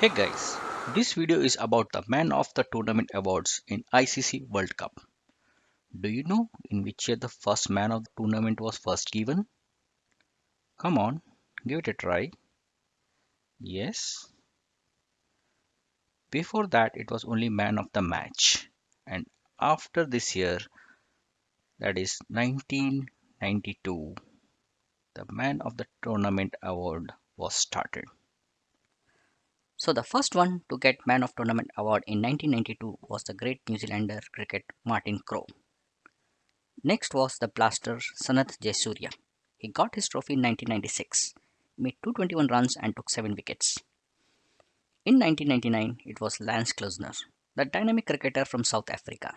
Hey guys, this video is about the Man of the Tournament awards in ICC World Cup. Do you know in which year the first Man of the Tournament was first given? Come on, give it a try. Yes. Before that it was only Man of the Match and after this year that is 1992 the Man of the Tournament award was started. So the first one to get Man of Tournament award in 1992 was the great New Zealander cricket Martin Crowe. Next was the blaster Sanath Jayasuriya. He got his trophy in 1996, made 221 runs and took 7 wickets. In 1999, it was Lance Klusener, the dynamic cricketer from South Africa.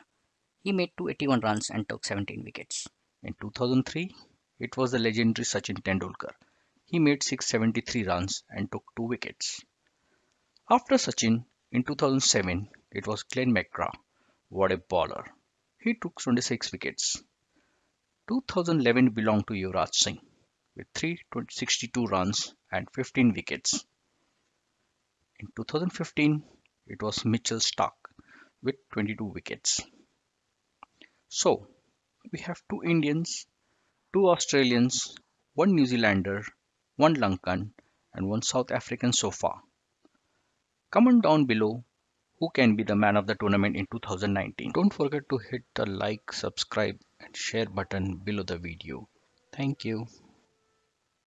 He made 281 runs and took 17 wickets. In 2003, it was the legendary Sachin Tendulkar. He made 673 runs and took 2 wickets. After Sachin, in 2007, it was Glenn McGrath. What a bowler. He took 26 wickets. 2011 belonged to Yuvraj Singh with 362 runs and 15 wickets. In 2015, it was Mitchell Starc with 22 wickets. So, we have two Indians, two Australians, one New Zealander, one Lankan, and one South African so far. Comment down below who can be the man of the tournament in 2019. Don't forget to hit the like, subscribe and share button below the video. Thank you.